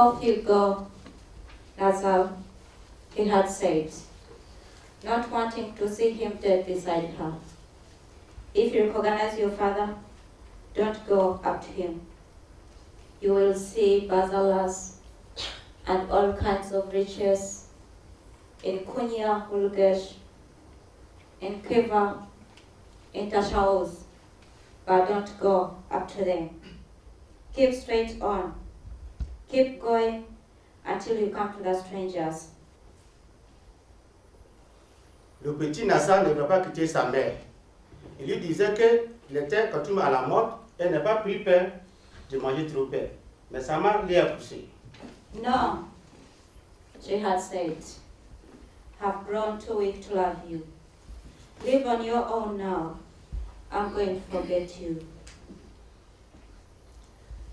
off you go. All he had said, not wanting to see him dead beside her. If you recognize your father, don't go up to him. You will see bazalas and all kinds of riches in Kunya, Urgench, in Khiva, in Tashauz, but don't go up to them. Keep straight on. Keep going until you come to the strangers. Le petit Nassan ne veut pas quitter sa mère. Il lui disait qu'il était coutume à la mort et n'a pas pris peur de manger trop peur. Mais sa mère lui a poussé. No, she had said, have grown too weak to love you. Live on your own now. I'm going to forget you.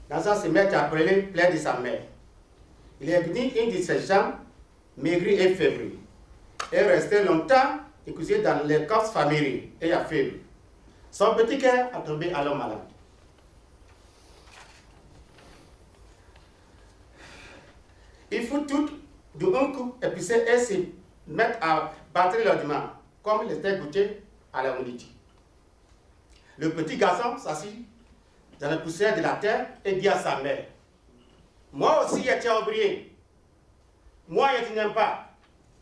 Nassan se met à pleurer plein de sa mère. Il est venu une de ses jambes, maigrie et fébrile. Et resté longtemps écousé dans les corps familiers et a faible. Son petit cœur a tombé alors malade. Il faut tout d'un coup épicer et se mettre à battre l'ordinaire, comme il était goûté à la unité. Le petit garçon s'assit dans la poussière de la terre et dit à sa mère, moi aussi j'étais ouvrier. Moi je n'aime pas.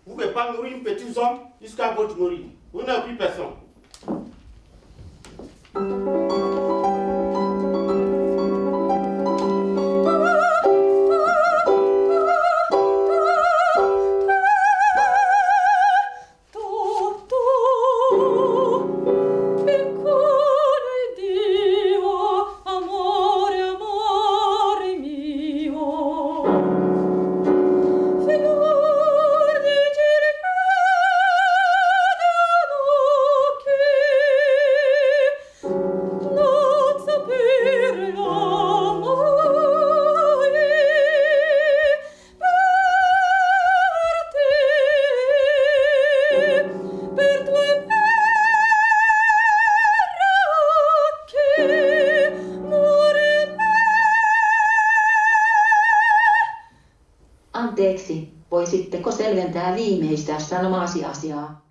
Vous ne pouvez pas nourrir un petit homme jusqu'à votre nourrir. Vous n'avez plus personne. Anteeksi, voisitteko selventää viimeistä sanomasi asiaa?